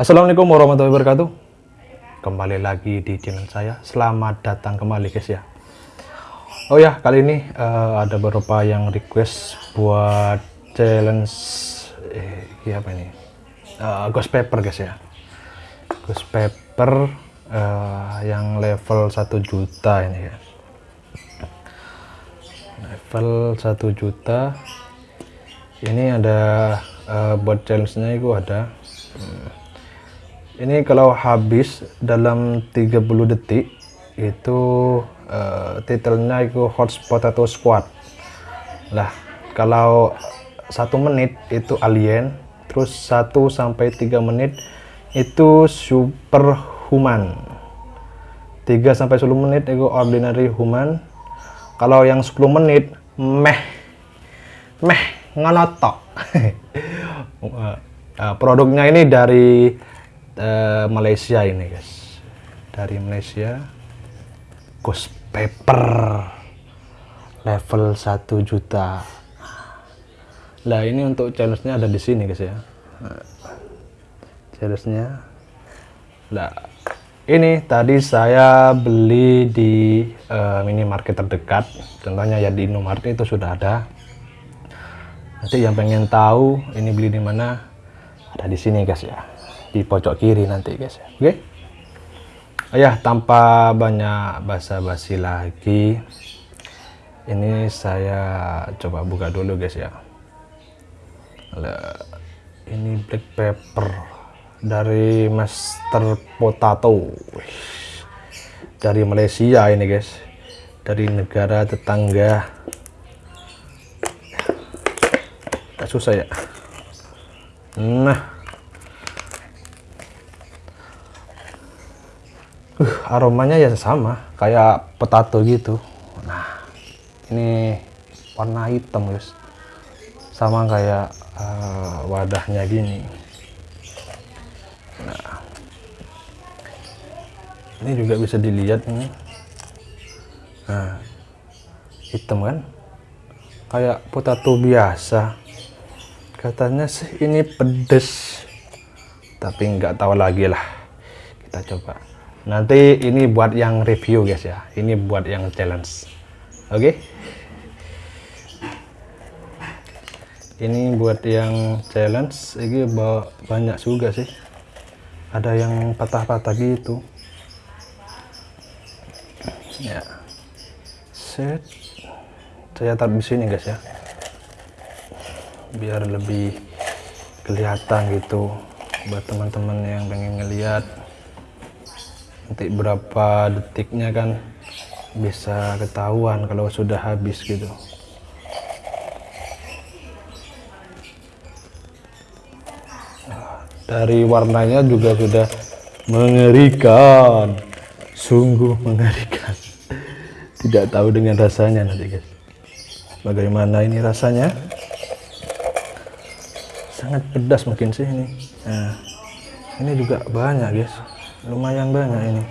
Assalamualaikum warahmatullahi wabarakatuh. Kembali lagi di channel saya. Selamat datang kembali guys ya. Oh ya kali ini uh, ada beberapa yang request buat challenge eh, apa ini? Uh, ghost paper guys ya. Ghost paper uh, yang level 1 juta ini ya. Level 1 juta. Ini ada uh, buat challenge nya itu ada hmm, ini kalau habis dalam 30 detik itu uh, titelnya itu hotspot atau squad. Lah kalau satu menit itu alien terus 1 sampai 3 menit itu superhuman. 3 sampai 10 menit itu ordinary human. Kalau yang 10 menit meh meh ngonotok. Uh, produknya ini dari uh, Malaysia ini guys. Dari Malaysia ghost paper level 1 juta. Lah ini untuk challenge-nya ada di sini guys ya. Challenge-nya. Lah ini tadi saya beli di uh, minimarket terdekat. Contohnya ya di Indomaret itu sudah ada. Nanti yang pengen tahu ini beli di mana ada di sini guys ya di pojok kiri nanti guys ya. Oke? Okay? ya tanpa banyak basa-basi lagi ini saya coba buka dulu guys ya. Ini black pepper dari Master Potato. Dari Malaysia ini guys. Dari negara tetangga. Susah ya. Nah aromanya ya sama kayak potato gitu. Nah ini warna hitam guys. Sama kayak uh, wadahnya gini. Nah ini juga bisa dilihat ini. Nah hitam kan? Kayak potato biasa. Katanya sih ini pedes tapi nggak tahu lagi lah. Kita coba nanti ini buat yang review guys ya. Ini buat yang challenge. Oke? Okay? ini buat yang challenge. Ini banyak juga sih. Ada yang patah-patah gitu. Ya. Set. Saya taruh di sini guys ya. Biar lebih kelihatan gitu buat teman-teman yang pengen ngeliat nanti berapa detiknya kan bisa ketahuan kalau sudah habis gitu. Dari warnanya juga sudah mengerikan. Sungguh mengerikan. Tidak tahu dengan rasanya nanti guys. Bagaimana ini rasanya? Sangat pedas mungkin sih ini. Nah, ini juga banyak guys lumayan banyak ini.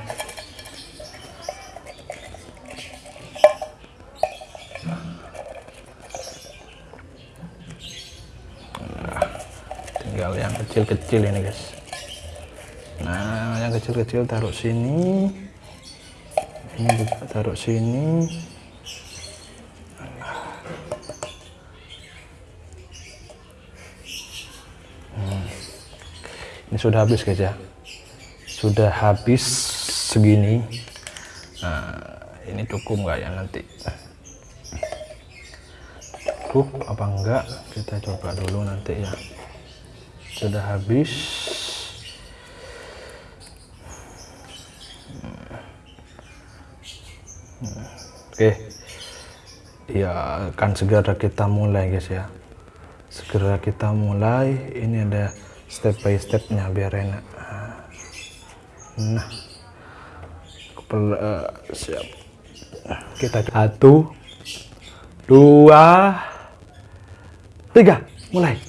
Tinggal yang kecil-kecil ini guys. Nah yang kecil-kecil taruh sini. Ini juga taruh sini. Hmm. ini sudah habis guys ya sudah habis segini. Nah, ini cukup nggak ya nanti? Cukup apa enggak? Kita coba dulu nanti ya. Sudah habis. Oke. Ya akan segera kita mulai guys ya. Segera kita mulai. Ini ada step by stepnya biar enak nah. Kepala, uh, siap. Kita satu dua tiga. Mulai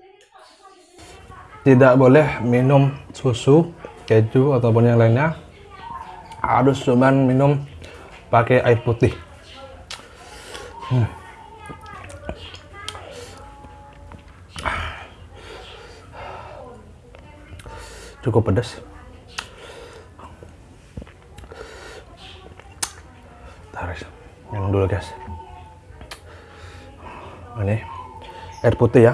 tidak boleh minum susu keju ataupun yang lainnya. Harus cuman minum pakai air putih. Hmm. cukup pedas. Tarik yang dulu guys. Ini air putih ya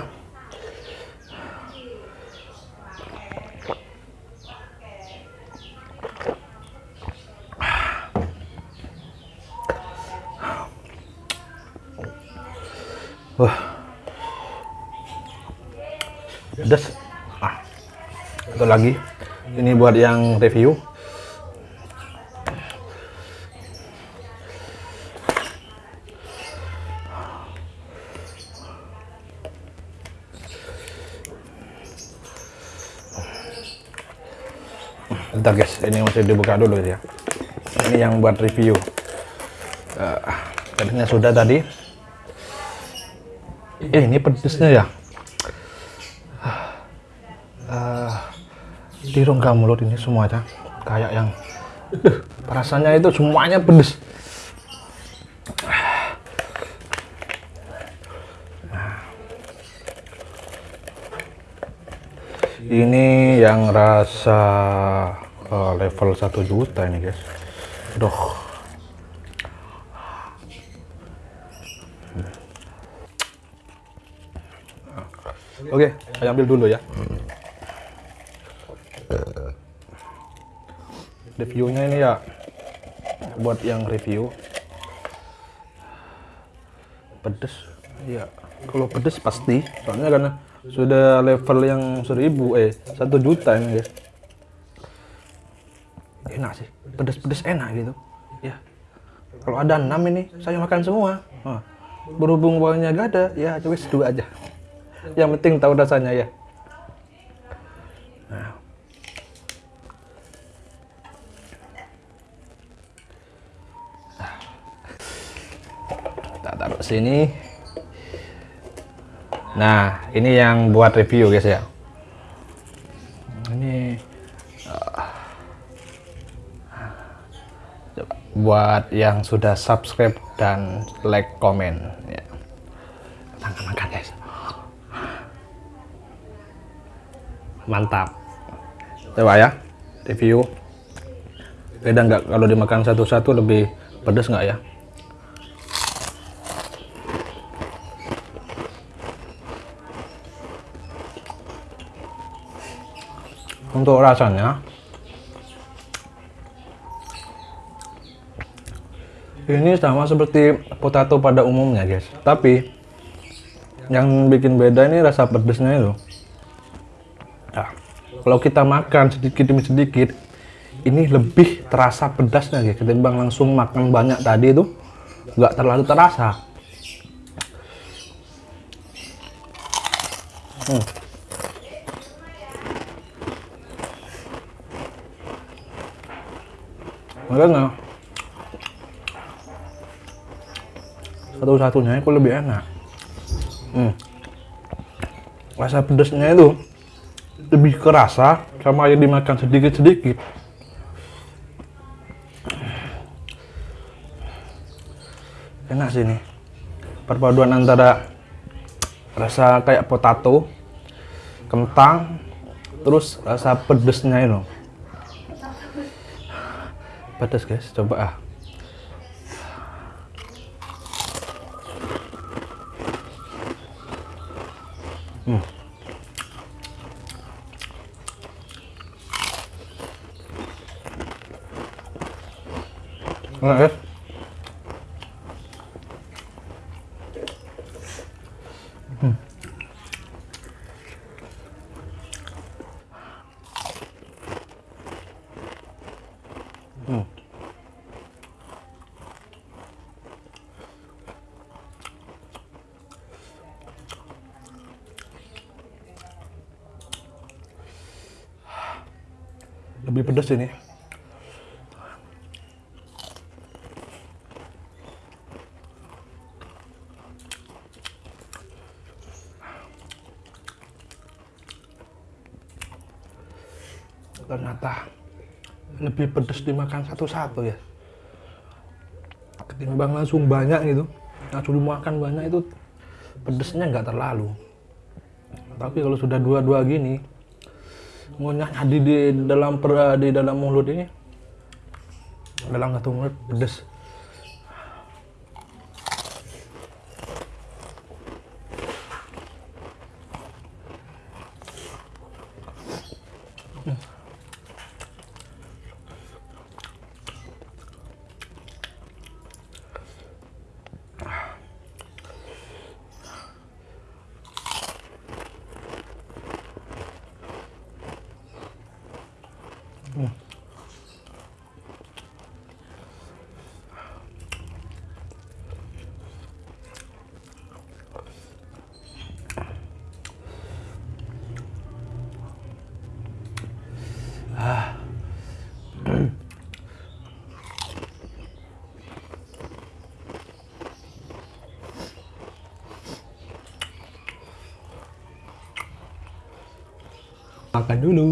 Wah. Pedas. Ah. Satu lagi. Ini buat yang review. Bentar guys, ini masih dibuka dulu ya. Ini yang buat review. Uh, tadinya sudah tadi. Eh, ini pedesnya ya. Uh, di rongga mulut ini semuanya kayak yang uh, rasanya itu semuanya pedes. ini yang rasa uh, level 1 juta ini guys Duh. Oke, saya ambil dulu ya. Reviewnya ini ya. Buat yang review. Pedes. Ya kalau pedes pasti. Soalnya karena sudah level yang seribu eh satu juta ini guys enak sih. Pedes-pedes enak gitu. Ya. Kalau ada enam ini saya makan semua. Nah, berhubung bawahnya gak ada ya coba dua aja. Yang penting tahu rasanya ya sini. Nah ini yang buat review guys ya. Ini coba buat yang sudah subscribe dan like komen ya. Makan makan guys. Mantap. Coba ya review. Beda nggak kalau dimakan satu-satu? Lebih pedas nggak ya untuk rasanya. Ini sama seperti potato pada umumnya guys. Tapi yang bikin beda ini rasa pedesnya itu. Nah, kalau kita makan sedikit demi sedikit ini lebih terasa pedasnya guys ketimbang langsung makan banyak tadi itu. Nggak terlalu terasa. Hmm. Makanya satu-satunya itu lebih enak. Hmm. rasa pedasnya itu lebih kerasa sama yang dimakan sedikit-sedikit. Enak sih ini. Perpaduan antara rasa kayak potato kentang terus rasa pedesnya itu pedas guys. Coba ah pedas ini. ternyata lebih pedas dimakan satu-satu ya. Ketimbang langsung banyak gitu. Langsung dimakan banyak itu pedesnya nggak terlalu. Tapi kalau sudah dua-dua gini ngunyah di, di dalam per, di dalam mulut ini. Dalam satu mulut pedes makan dulu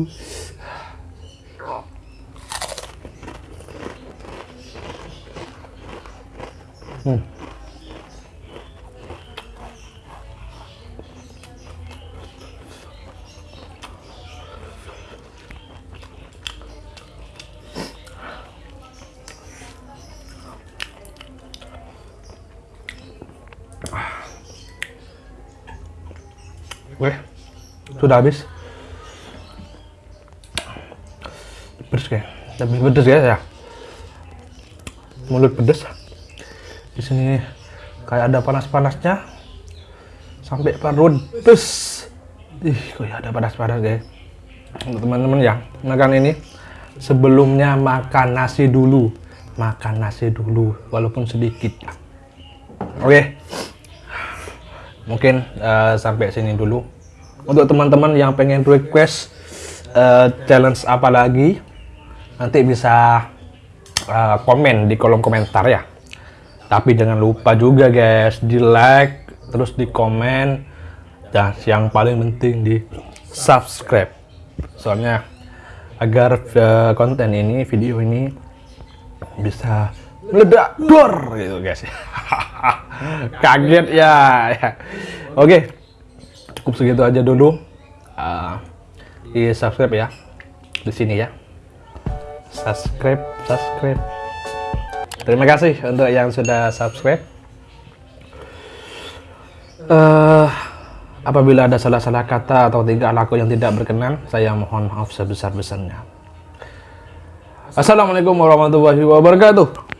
hmm. Weh, sudah habis. Pedes kayak. Lebih pedes ya ya. Mulut pedes. Di sini kayak ada panas-panasnya. Sampai perut pedes. Ih ya ada panas-panas untuk teman-teman ya makan ini. Sebelumnya makan nasi dulu. Makan nasi dulu walaupun sedikit oke. Okay. mungkin uh, sampai sini dulu. Untuk teman-teman yang pengen request uh, challenge apa lagi nanti bisa uh, komen di kolom komentar ya. Tapi jangan lupa juga guys di like terus di komen. Dan yang paling penting di subscribe. Soalnya agar uh, konten ini video ini bisa meledak dor gitu guys. Kaget ya, oke cukup segitu aja dulu. Uh, di subscribe ya. Di sini ya subscribe subscribe. Terima kasih untuk yang sudah subscribe. Uh, apabila ada salah-salah kata atau tingkah laku yang tidak berkenan saya mohon maaf sebesar-besarnya. Assalamualaikum warahmatullahi wabarakatuh